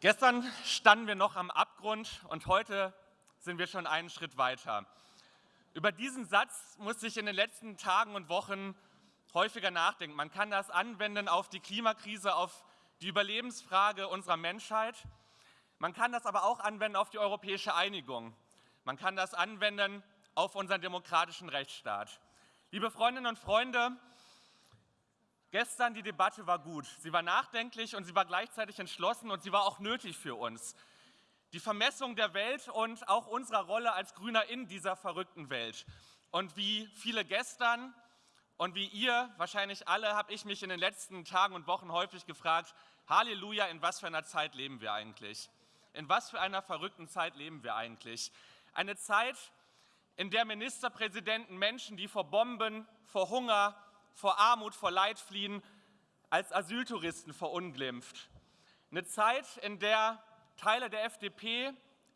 Gestern standen wir noch am Abgrund und heute sind wir schon einen Schritt weiter. Über diesen Satz muss ich in den letzten Tagen und Wochen häufiger nachdenken. Man kann das anwenden auf die Klimakrise, auf die Überlebensfrage unserer Menschheit. Man kann das aber auch anwenden auf die europäische Einigung. Man kann das anwenden auf unseren demokratischen Rechtsstaat. Liebe Freundinnen und Freunde, gestern die Debatte war gut. Sie war nachdenklich und sie war gleichzeitig entschlossen und sie war auch nötig für uns. Die Vermessung der Welt und auch unserer Rolle als Grüner in dieser verrückten Welt. Und wie viele gestern und wie ihr, wahrscheinlich alle, habe ich mich in den letzten Tagen und Wochen häufig gefragt, Halleluja, in was für einer Zeit leben wir eigentlich? In was für einer verrückten Zeit leben wir eigentlich? Eine Zeit, in der Ministerpräsidenten Menschen, die vor Bomben, vor Hunger, vor Armut, vor Leid fliehen, als Asyltouristen verunglimpft. Eine Zeit, in der Teile der FDP,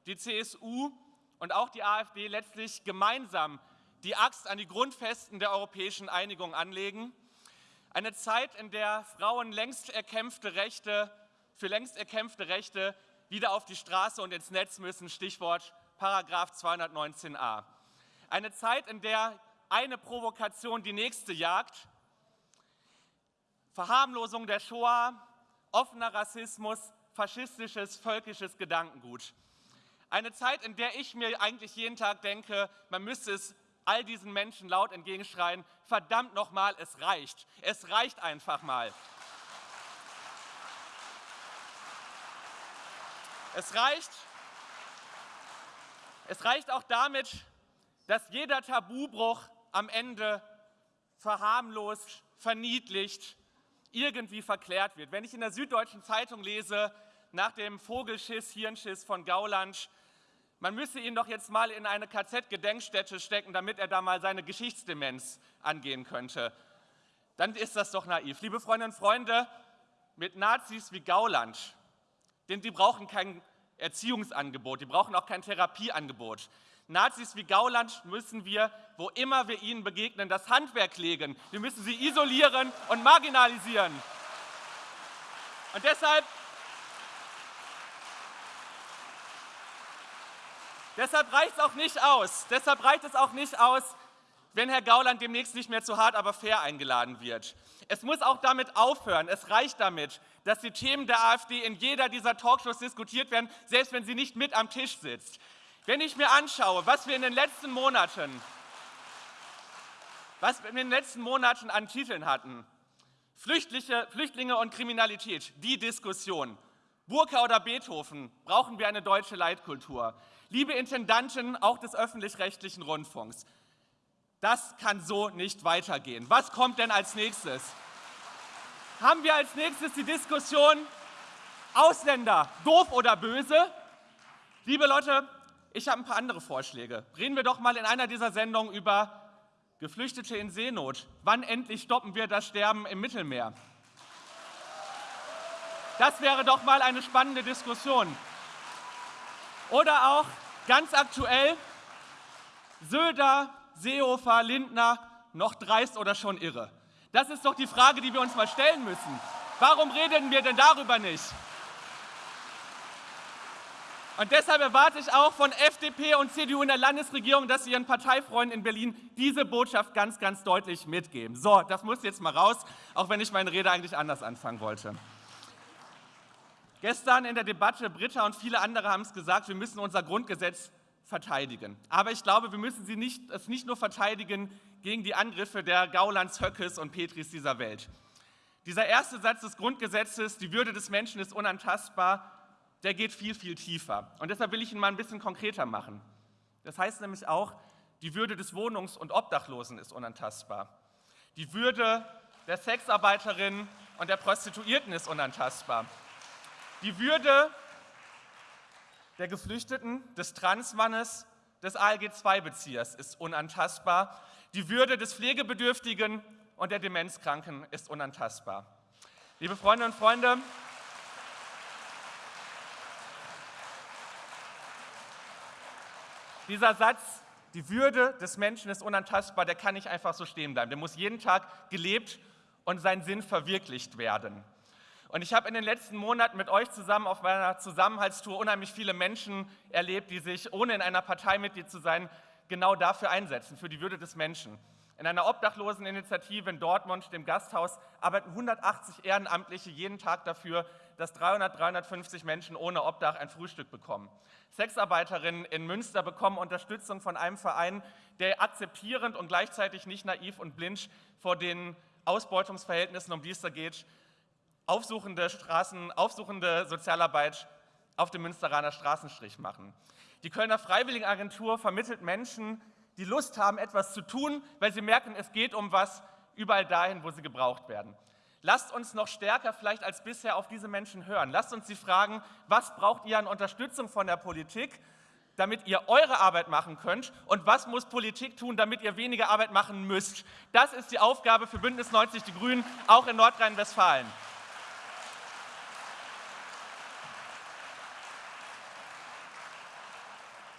die CSU und auch die AfD letztlich gemeinsam die Axt an die Grundfesten der europäischen Einigung anlegen. Eine Zeit, in der Frauen längst erkämpfte Rechte, für längst erkämpfte Rechte wieder auf die Straße und ins Netz müssen, Stichwort Paragraph 219a. Eine Zeit, in der eine Provokation die nächste jagt, Verharmlosung der Shoah, offener Rassismus, faschistisches, völkisches Gedankengut. Eine Zeit, in der ich mir eigentlich jeden Tag denke, man müsste es all diesen Menschen laut entgegenschreien, verdammt nochmal, es reicht. Es reicht einfach mal. Es reicht, es reicht auch damit, dass jeder Tabubruch am Ende verharmlost, verniedlicht, irgendwie verklärt wird. Wenn ich in der Süddeutschen Zeitung lese, nach dem Vogelschiss, Hirnschiss von Gauland, man müsse ihn doch jetzt mal in eine KZ-Gedenkstätte stecken, damit er da mal seine Geschichtsdemenz angehen könnte, dann ist das doch naiv. Liebe Freundinnen und Freunde, mit Nazis wie Gauland, denn die brauchen kein Erziehungsangebot, die brauchen auch kein Therapieangebot. Nazis wie Gauland müssen wir, wo immer wir ihnen begegnen, das Handwerk legen. Wir müssen sie isolieren und marginalisieren. Und deshalb, deshalb reicht es auch nicht aus, deshalb reicht es auch nicht aus, wenn Herr Gauland demnächst nicht mehr zu hart, aber fair eingeladen wird. Es muss auch damit aufhören, es reicht damit, dass die Themen der AfD in jeder dieser Talkshows diskutiert werden, selbst wenn sie nicht mit am Tisch sitzt. Wenn ich mir anschaue, was wir in den letzten Monaten, was wir in den letzten Monaten an Titeln hatten, Flüchtlinge und Kriminalität, die Diskussion, Burka oder Beethoven, brauchen wir eine deutsche Leitkultur. Liebe Intendanten auch des öffentlich-rechtlichen Rundfunks, das kann so nicht weitergehen. Was kommt denn als nächstes? Haben wir als nächstes die Diskussion Ausländer, doof oder böse? Liebe Leute, ich habe ein paar andere Vorschläge. Reden wir doch mal in einer dieser Sendungen über Geflüchtete in Seenot. Wann endlich stoppen wir das Sterben im Mittelmeer? Das wäre doch mal eine spannende Diskussion. Oder auch ganz aktuell Söder, Seehofer, Lindner, noch dreist oder schon irre? Das ist doch die Frage, die wir uns mal stellen müssen. Warum reden wir denn darüber nicht? Und deshalb erwarte ich auch von FDP und CDU in der Landesregierung, dass sie ihren Parteifreunden in Berlin diese Botschaft ganz, ganz deutlich mitgeben. So, das muss jetzt mal raus, auch wenn ich meine Rede eigentlich anders anfangen wollte. Gestern in der Debatte, Britta und viele andere haben es gesagt, wir müssen unser Grundgesetz verteidigen. Aber ich glaube, wir müssen sie nicht, es nicht nur verteidigen gegen die Angriffe der Gaulands, Höckes und Petris dieser Welt. Dieser erste Satz des Grundgesetzes, die Würde des Menschen ist unantastbar, der geht viel, viel tiefer. Und deshalb will ich ihn mal ein bisschen konkreter machen. Das heißt nämlich auch, die Würde des Wohnungs- und Obdachlosen ist unantastbar. Die Würde der Sexarbeiterin und der Prostituierten ist unantastbar. Die Würde der Geflüchteten, des Transmannes, des ALG-2-Beziehers ist unantastbar. Die Würde des Pflegebedürftigen und der Demenzkranken ist unantastbar. Liebe Freundinnen und Freunde, Dieser Satz, die Würde des Menschen ist unantastbar, der kann nicht einfach so stehen bleiben. Der muss jeden Tag gelebt und sein Sinn verwirklicht werden. Und ich habe in den letzten Monaten mit euch zusammen auf meiner Zusammenhaltstour unheimlich viele Menschen erlebt, die sich, ohne in einer Partei Mitglied zu sein, genau dafür einsetzen, für die Würde des Menschen. In einer Obdachloseninitiative in Dortmund, dem Gasthaus, arbeiten 180 Ehrenamtliche jeden Tag dafür, dass 300, 350 Menschen ohne Obdach ein Frühstück bekommen. Sexarbeiterinnen in Münster bekommen Unterstützung von einem Verein, der akzeptierend und gleichzeitig nicht naiv und blind vor den Ausbeutungsverhältnissen, um die es da geht, aufsuchende, Straßen, aufsuchende Sozialarbeit auf dem Münsteraner Straßenstrich machen. Die Kölner Freiwilligenagentur vermittelt Menschen, die Lust haben, etwas zu tun, weil sie merken, es geht um was überall dahin, wo sie gebraucht werden. Lasst uns noch stärker vielleicht als bisher auf diese Menschen hören. Lasst uns sie fragen, was braucht ihr an Unterstützung von der Politik, damit ihr eure Arbeit machen könnt und was muss Politik tun, damit ihr weniger Arbeit machen müsst. Das ist die Aufgabe für Bündnis 90 Die Grünen, auch in Nordrhein-Westfalen.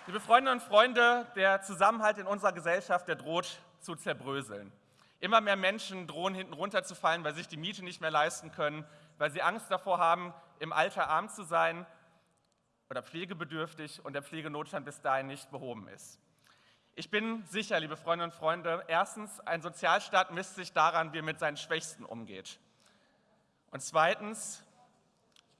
Liebe Freundinnen und Freunde, der Zusammenhalt in unserer Gesellschaft, der droht zu zerbröseln. Immer mehr Menschen drohen hinten runterzufallen, weil sich die Miete nicht mehr leisten können, weil sie Angst davor haben, im Alter arm zu sein oder pflegebedürftig und der Pflegenotstand bis dahin nicht behoben ist. Ich bin sicher, liebe Freundinnen und Freunde, erstens, ein Sozialstaat misst sich daran, wie er mit seinen Schwächsten umgeht. Und zweitens,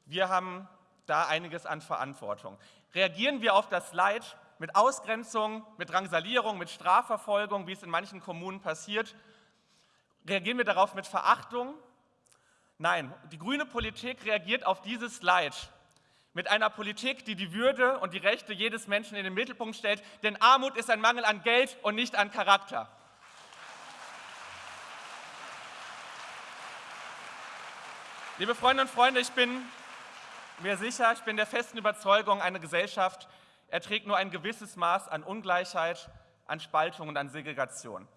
wir haben da einiges an Verantwortung. Reagieren wir auf das Leid mit Ausgrenzung, mit Drangsalierung, mit Strafverfolgung, wie es in manchen Kommunen passiert, Reagieren wir darauf mit Verachtung? Nein, die grüne Politik reagiert auf dieses Leid mit einer Politik, die die Würde und die Rechte jedes Menschen in den Mittelpunkt stellt, denn Armut ist ein Mangel an Geld und nicht an Charakter. Liebe Freundinnen und Freunde, ich bin mir sicher, ich bin der festen Überzeugung, eine Gesellschaft erträgt nur ein gewisses Maß an Ungleichheit, an Spaltung und an Segregation.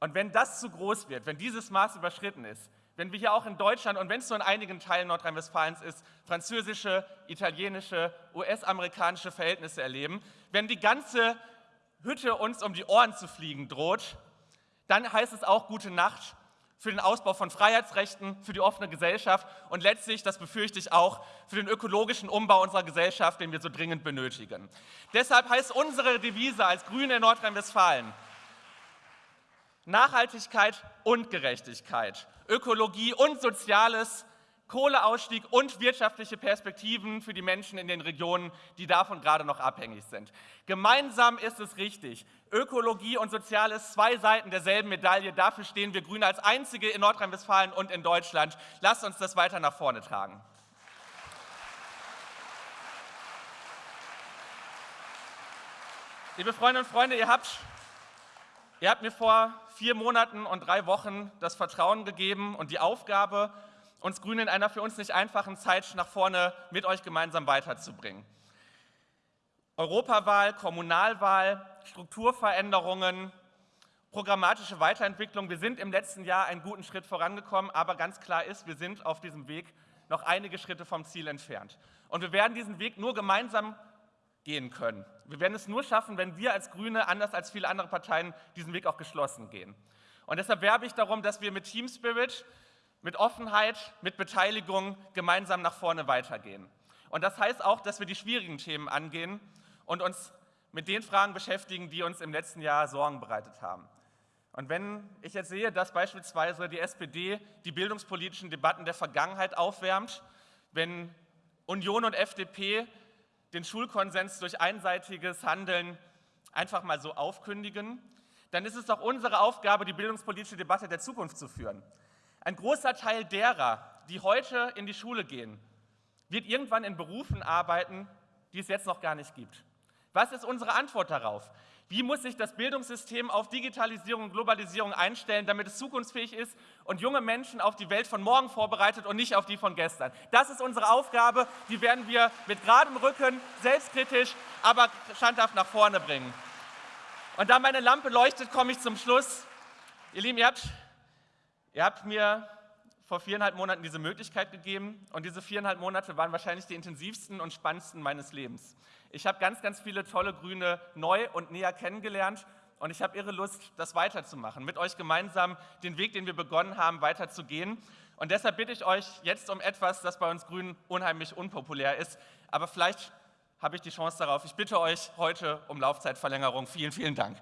Und wenn das zu groß wird, wenn dieses Maß überschritten ist, wenn wir hier auch in Deutschland und wenn es nur in einigen Teilen Nordrhein-Westfalens ist, französische, italienische, US-amerikanische Verhältnisse erleben, wenn die ganze Hütte uns um die Ohren zu fliegen droht, dann heißt es auch gute Nacht für den Ausbau von Freiheitsrechten, für die offene Gesellschaft und letztlich, das befürchte ich auch, für den ökologischen Umbau unserer Gesellschaft, den wir so dringend benötigen. Deshalb heißt unsere Devise als Grüne in Nordrhein-Westfalen, Nachhaltigkeit und Gerechtigkeit, Ökologie und Soziales, Kohleausstieg und wirtschaftliche Perspektiven für die Menschen in den Regionen, die davon gerade noch abhängig sind. Gemeinsam ist es richtig. Ökologie und Soziales, zwei Seiten derselben Medaille. Dafür stehen wir Grüne als einzige in Nordrhein-Westfalen und in Deutschland. Lasst uns das weiter nach vorne tragen. Liebe Freundinnen und Freunde, ihr habt Ihr habt mir vor vier Monaten und drei Wochen das Vertrauen gegeben und die Aufgabe, uns Grüne in einer für uns nicht einfachen Zeit nach vorne mit euch gemeinsam weiterzubringen. Europawahl, Kommunalwahl, Strukturveränderungen, programmatische Weiterentwicklung. Wir sind im letzten Jahr einen guten Schritt vorangekommen, aber ganz klar ist, wir sind auf diesem Weg noch einige Schritte vom Ziel entfernt. Und wir werden diesen Weg nur gemeinsam gehen können. Wir werden es nur schaffen, wenn wir als Grüne, anders als viele andere Parteien, diesen Weg auch geschlossen gehen. Und deshalb werbe ich darum, dass wir mit Team Spirit, mit Offenheit, mit Beteiligung gemeinsam nach vorne weitergehen. Und das heißt auch, dass wir die schwierigen Themen angehen und uns mit den Fragen beschäftigen, die uns im letzten Jahr Sorgen bereitet haben. Und wenn ich jetzt sehe, dass beispielsweise die SPD die bildungspolitischen Debatten der Vergangenheit aufwärmt, wenn Union und FDP den Schulkonsens durch einseitiges Handeln einfach mal so aufkündigen, dann ist es doch unsere Aufgabe, die bildungspolitische Debatte der Zukunft zu führen. Ein großer Teil derer, die heute in die Schule gehen, wird irgendwann in Berufen arbeiten, die es jetzt noch gar nicht gibt. Was ist unsere Antwort darauf? Wie muss sich das Bildungssystem auf Digitalisierung und Globalisierung einstellen, damit es zukunftsfähig ist und junge Menschen auf die Welt von morgen vorbereitet und nicht auf die von gestern? Das ist unsere Aufgabe, die werden wir mit geradem Rücken, selbstkritisch, aber standhaft nach vorne bringen. Und da meine Lampe leuchtet, komme ich zum Schluss. Ihr Lieben, ihr habt, ihr habt mir vor viereinhalb Monaten diese Möglichkeit gegeben und diese viereinhalb Monate waren wahrscheinlich die intensivsten und spannendsten meines Lebens. Ich habe ganz, ganz viele tolle Grüne neu und näher kennengelernt und ich habe irre Lust, das weiterzumachen, mit euch gemeinsam den Weg, den wir begonnen haben, weiterzugehen. Und deshalb bitte ich euch jetzt um etwas, das bei uns Grünen unheimlich unpopulär ist. Aber vielleicht habe ich die Chance darauf. Ich bitte euch heute um Laufzeitverlängerung. Vielen, vielen Dank.